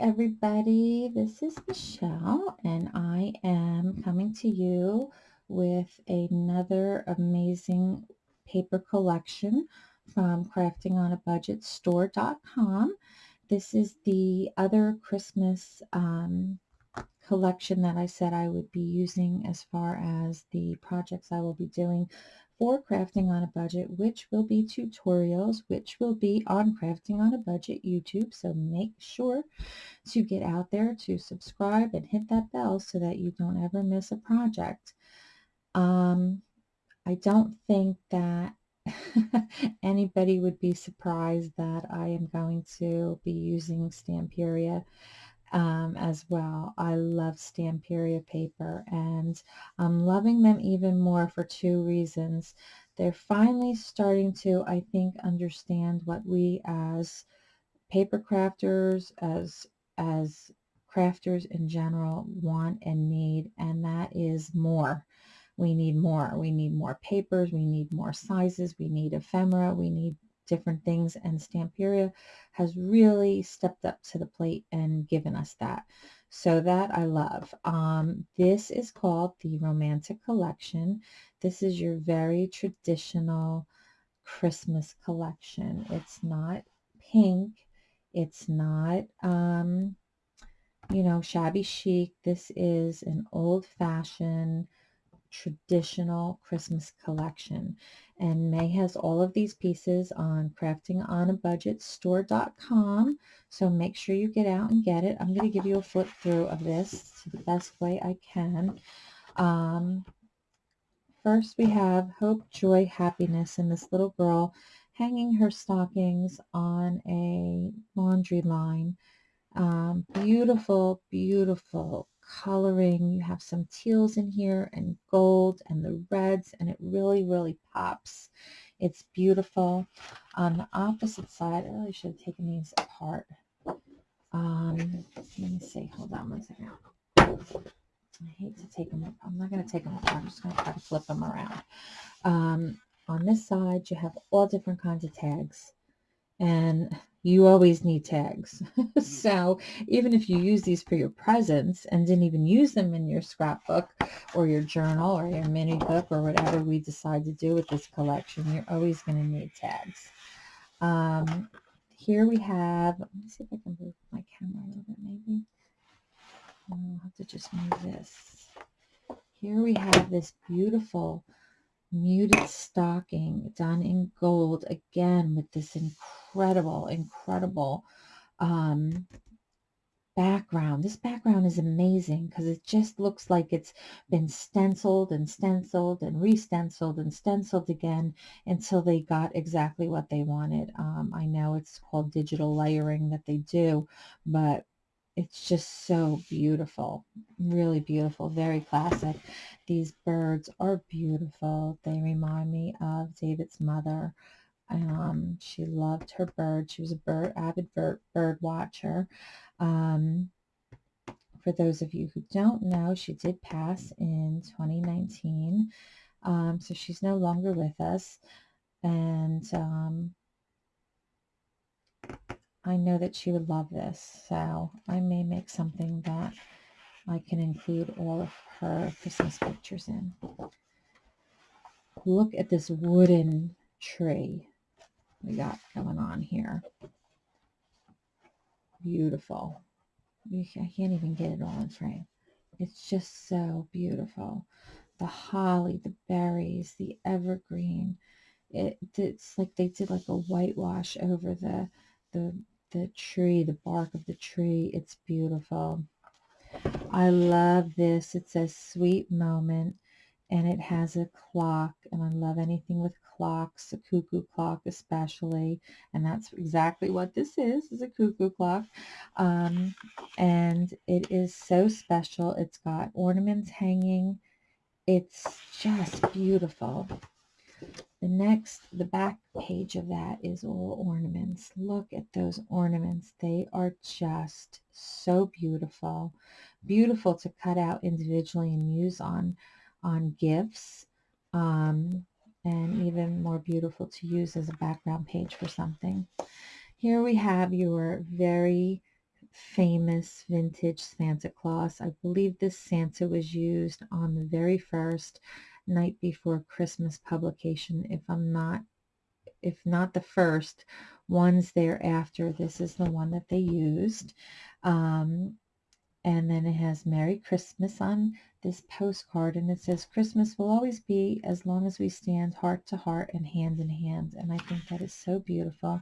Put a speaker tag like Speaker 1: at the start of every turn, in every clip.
Speaker 1: everybody, this is Michelle and I am coming to you with another amazing paper collection from craftingonabudgetstore.com. This is the other Christmas um, collection that I said I would be using as far as the projects I will be doing for crafting on a budget, which will be tutorials, which will be on crafting on a budget YouTube. So make sure to get out there to subscribe and hit that bell so that you don't ever miss a project. Um, I don't think that anybody would be surprised that I am going to be using Stamperia um, as well. I love Stamperia paper and I'm loving them even more for two reasons. They're finally starting to, I think, understand what we as paper crafters, as, as crafters in general want and need, and that is more. We need more. We need more papers. We need more sizes. We need ephemera. We need different things and Stamperia has really stepped up to the plate and given us that. So that I love. Um, this is called the Romantic Collection. This is your very traditional Christmas collection. It's not pink. It's not, um, you know, shabby chic. This is an old-fashioned traditional Christmas collection. And May has all of these pieces on craftingonabudgetstore.com. So make sure you get out and get it. I'm going to give you a flip through of this the best way I can. Um, first we have hope, joy, happiness, and this little girl hanging her stockings on a laundry line. Um, beautiful, beautiful coloring. You have some teals in here and gold and the reds and it really, really pops. It's beautiful. On the opposite side, I really should have taken these apart. Um, let me see. Hold on one second. I hate to take them. up. I'm not going to take them apart. I'm just going to try to flip them around. Um, on this side, you have all different kinds of tags. And you always need tags. so even if you use these for your presents and didn't even use them in your scrapbook or your journal or your mini book or whatever we decide to do with this collection, you're always going to need tags. Um, here we have, let me see if I can move my camera a little bit maybe. I'll have to just move this. Here we have this beautiful muted stocking done in gold again with this incredible incredible um, background. This background is amazing because it just looks like it's been stenciled and stenciled and re-stenciled and stenciled again until they got exactly what they wanted. Um, I know it's called digital layering that they do but it's just so beautiful really beautiful very classic. These birds are beautiful. They remind me of david's mother. Um, she loved her bird. She was a bird avid bird, bird watcher. Um, for those of you who don't know she did pass in 2019 um, so she's no longer with us. And um, I know that she would love this, so I may make something that I can include all of her Christmas pictures in. Look at this wooden tree we got going on here. Beautiful. I can't even get it all in frame. It's just so beautiful. The holly, the berries, the evergreen. It, it's like they did like a whitewash over the the the tree, the bark of the tree. It's beautiful. I love this. It says sweet moment and it has a clock and I love anything with clocks, a cuckoo clock especially, and that's exactly what this is, is a cuckoo clock. Um, and it is so special. It's got ornaments hanging. It's just beautiful. The next, the back page of that is all ornaments. Look at those ornaments. They are just so beautiful. Beautiful to cut out individually and use on, on gifts. Um, and even more beautiful to use as a background page for something. Here we have your very famous vintage Santa Claus. I believe this Santa was used on the very first night before Christmas publication, if I'm not, if not the first, ones thereafter. This is the one that they used. Um, and then it has Merry Christmas on this postcard and it says Christmas will always be as long as we stand heart to heart and hand in hand and I think that is so beautiful.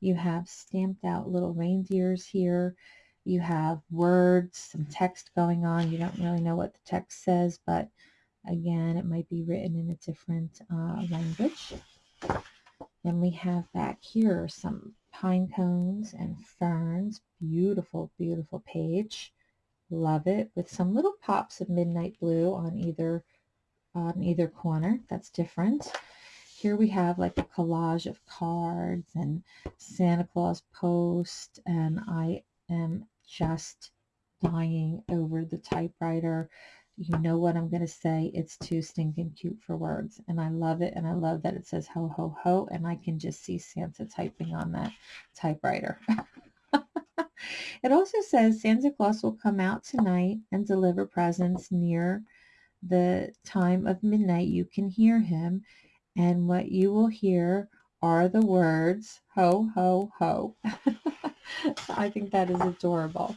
Speaker 1: You have stamped out little reindeers here. You have words, some text going on. You don't really know what the text says but again it might be written in a different uh, language. Then we have back here some pine cones and ferns. Beautiful, beautiful page. Love it. With some little pops of midnight blue on either on either corner. That's different. Here we have like a collage of cards and Santa Claus post and I am just dying over the typewriter. You know what I'm going to say. It's too stinking cute for words. And I love it. And I love that it says ho, ho, ho. And I can just see Santa typing on that typewriter. It also says Santa Claus will come out tonight and deliver presents near the time of midnight. You can hear him, and what you will hear are the words ho, ho, ho. I think that is adorable.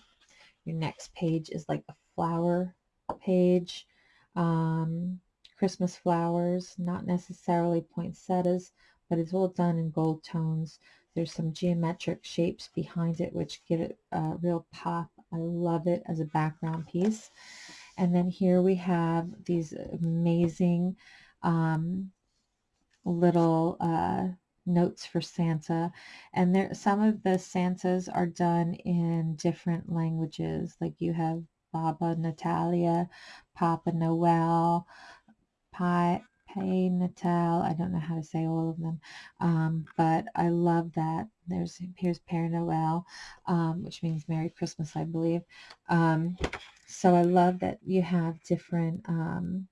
Speaker 1: Your next page is like a flower page. Um, Christmas flowers, not necessarily poinsettias, but it's all done in gold tones. There's some geometric shapes behind it which give it a real pop. I love it as a background piece. And then here we have these amazing um, little uh, notes for Santa. And there, some of the Santas are done in different languages. Like you have Baba Natalia, Papa Noel, Pi, Hey Natal. I don't know how to say all of them, um, but I love that. There's here's Père Noel, um, which means Merry Christmas, I believe. Um, so I love that you have different um,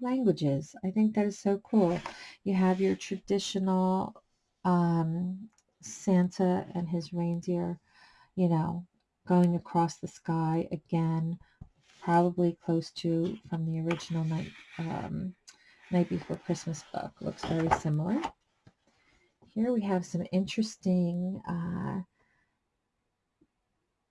Speaker 1: languages. I think that is so cool. You have your traditional um, Santa and his reindeer, you know, going across the sky again, probably close to from the original night um, Night Before Christmas book. Looks very similar. Here we have some interesting, uh,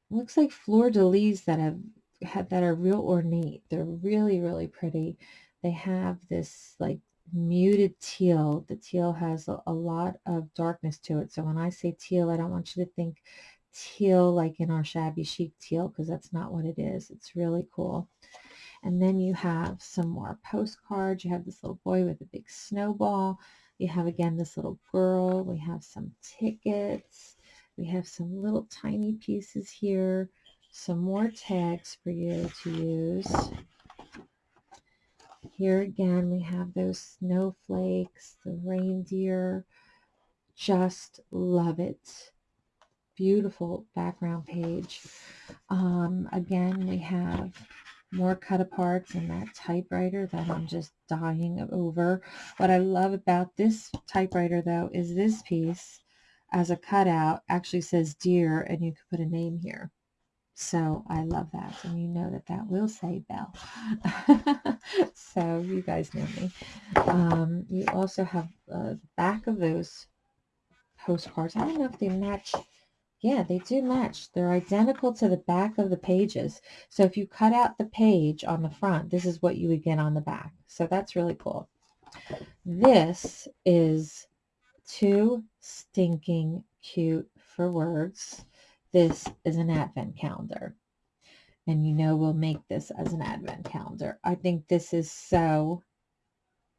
Speaker 1: looks like fleur-de-lis that have had that are real ornate. They're really, really pretty. They have this like muted teal. The teal has a, a lot of darkness to it. So when I say teal, I don't want you to think teal like in our shabby chic teal because that's not what it is. It's really cool. And then you have some more postcards. You have this little boy with a big snowball. You have again this little girl. We have some tickets. We have some little tiny pieces here. Some more tags for you to use. Here again, we have those snowflakes, the reindeer. Just love it. Beautiful background page. Um, again, we have more cut aparts in that typewriter that I'm just dying over. What I love about this typewriter though is this piece as a cutout actually says dear and you can put a name here. So I love that. And you know that that will say Belle. so you guys know me. Um, you also have uh, the back of those postcards. I don't know if they match yeah, they do match. They're identical to the back of the pages. So if you cut out the page on the front, this is what you would get on the back. So that's really cool. This is too stinking cute for words. This is an advent calendar. And you know we'll make this as an advent calendar. I think this is so,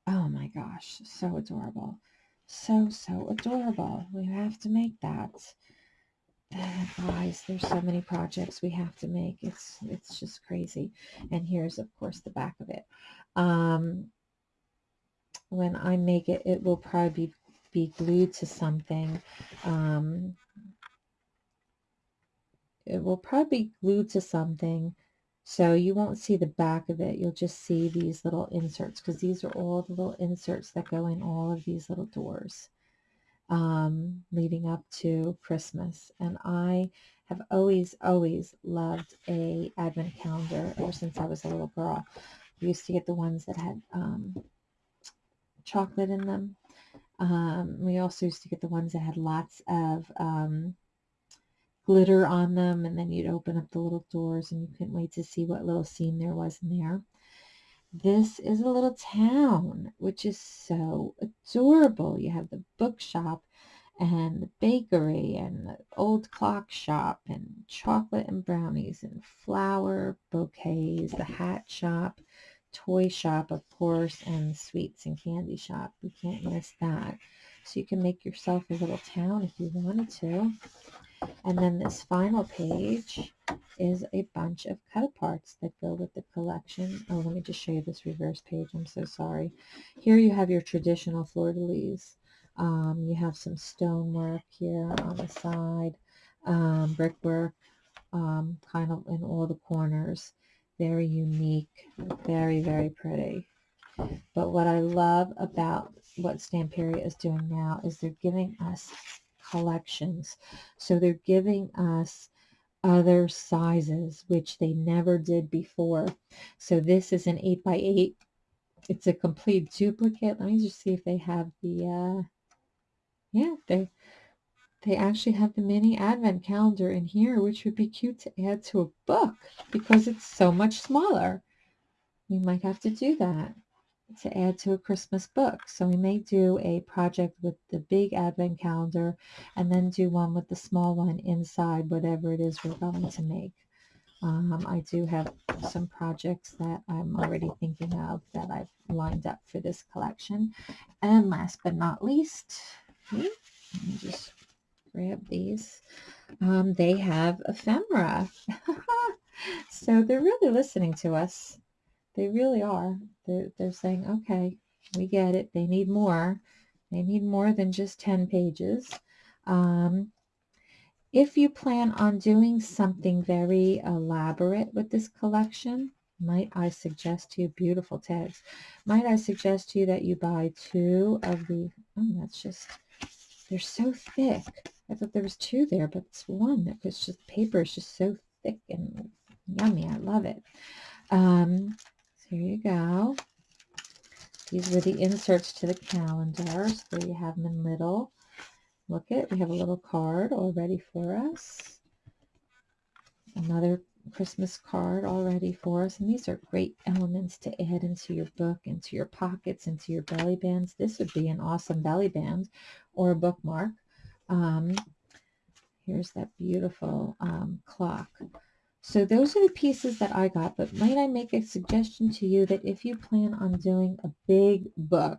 Speaker 1: oh my gosh, so adorable. So, so adorable. We have to make that guys there's so many projects we have to make. It's it's just crazy. And here's of course the back of it. Um when i make it it will probably be, be glued to something. Um it will probably be glued to something. So you won't see the back of it. You'll just see these little inserts because these are all the little inserts that go in all of these little doors um, leading up to Christmas. And I have always, always loved a advent calendar ever since I was a little girl. We used to get the ones that had um, chocolate in them. Um, we also used to get the ones that had lots of um, glitter on them, and then you'd open up the little doors and you couldn't wait to see what little scene there was in there. This is a little town, which is so adorable. You have the bookshop and the bakery and the old clock shop and chocolate and brownies and flower bouquets, the hat shop, toy shop, of course, and sweets and candy shop. You can't miss that. So you can make yourself a little town if you wanted to. And then this final page is a bunch of cut aparts that go with the collection. Oh, let me just show you this reverse page. I'm so sorry. Here you have your traditional fleur-de-lis. Um, you have some stonework here on the side, um, brickwork, um, kind of in all the corners. Very unique, very, very pretty. But what I love about what Stamperia is doing now is they're giving us collections. So they're giving us other sizes, which they never did before. So this is an 8 by 8 It's a complete duplicate. Let me just see if they have the, uh, yeah, they, they actually have the mini advent calendar in here, which would be cute to add to a book because it's so much smaller. We might have to do that to add to a Christmas book. So we may do a project with the big advent calendar and then do one with the small one inside whatever it is we're going to make. Um, I do have some projects that I'm already thinking of that I've lined up for this collection. And last but not least, let me just grab these. Um, they have ephemera. so they're really listening to us. They really are. They're, they're saying, okay, we get it. They need more. They need more than just 10 pages. Um, if you plan on doing something very elaborate with this collection, might I suggest to you, beautiful tags, might I suggest to you that you buy two of the, oh, that's just, they're so thick. I thought there was two there, but it's one. It was just, paper is just so thick and yummy. I love it. Um, here you go. These were the inserts to the calendars. There you have them in little. Look it, we have a little card all ready for us. Another Christmas card all ready for us. And these are great elements to add into your book, into your pockets, into your belly bands. This would be an awesome belly band or a bookmark. Um, here's that beautiful um, clock. So those are the pieces that I got, but might I make a suggestion to you that if you plan on doing a big book,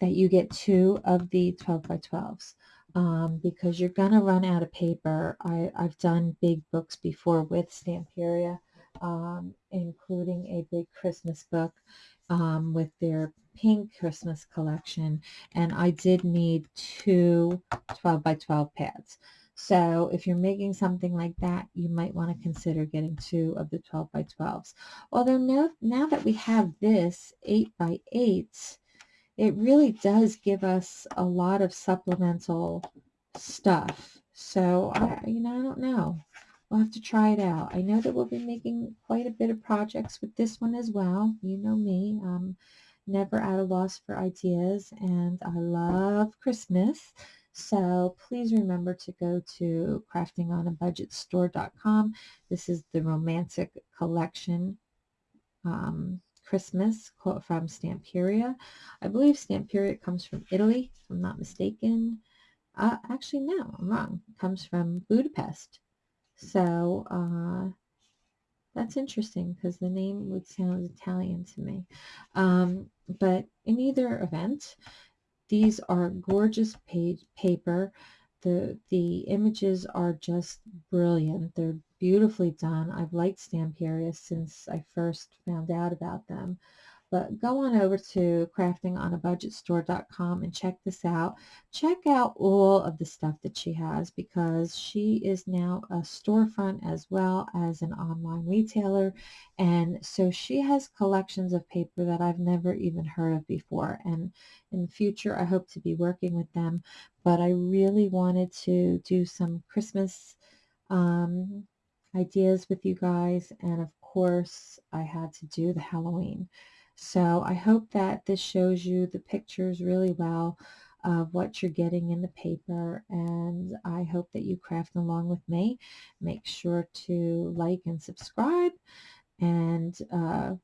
Speaker 1: that you get two of the 12 by 12s um, because you're going to run out of paper. I, I've done big books before with Stamperia, um, including a big Christmas book um, with their pink Christmas collection, and I did need two 12 by 12 pads. So if you're making something like that, you might want to consider getting two of the 12 by 12s. Although now, now that we have this 8 by 8, it really does give us a lot of supplemental stuff. So, I, you know, I don't know. We'll have to try it out. I know that we'll be making quite a bit of projects with this one as well. You know me. I'm never at a loss for ideas, and I love Christmas. So please remember to go to craftingonabudgetstore.com. This is the Romantic Collection um, Christmas quote from Stamperia. I believe Stamperia comes from Italy, if I'm not mistaken. Uh, actually, no, I'm wrong. It comes from Budapest. So uh, that's interesting because the name would sound Italian to me. Um, but in either event, these are gorgeous page paper. The, the images are just brilliant. They're beautifully done. I've liked Stamperia since I first found out about them. But go on over to craftingonabudgetstore.com and check this out. Check out all of the stuff that she has because she is now a storefront as well as an online retailer. And so she has collections of paper that I've never even heard of before. And in the future, I hope to be working with them. But I really wanted to do some Christmas um, ideas with you guys. And of course, I had to do the Halloween. So I hope that this shows you the pictures really well of what you're getting in the paper and I hope that you craft along with me. Make sure to like and subscribe and uh,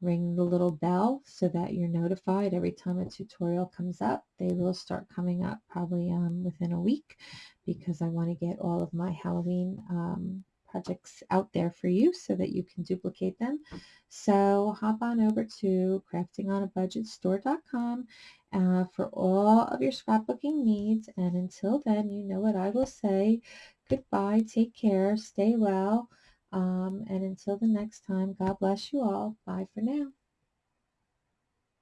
Speaker 1: ring the little bell so that you're notified every time a tutorial comes up. They will start coming up probably um, within a week because I want to get all of my Halloween um, projects out there for you so that you can duplicate them. So hop on over to craftingonabudgetstore.com uh, for all of your scrapbooking needs. And until then, you know what I will say. Goodbye, take care, stay well. Um, and until the next time, God bless you all. Bye for now.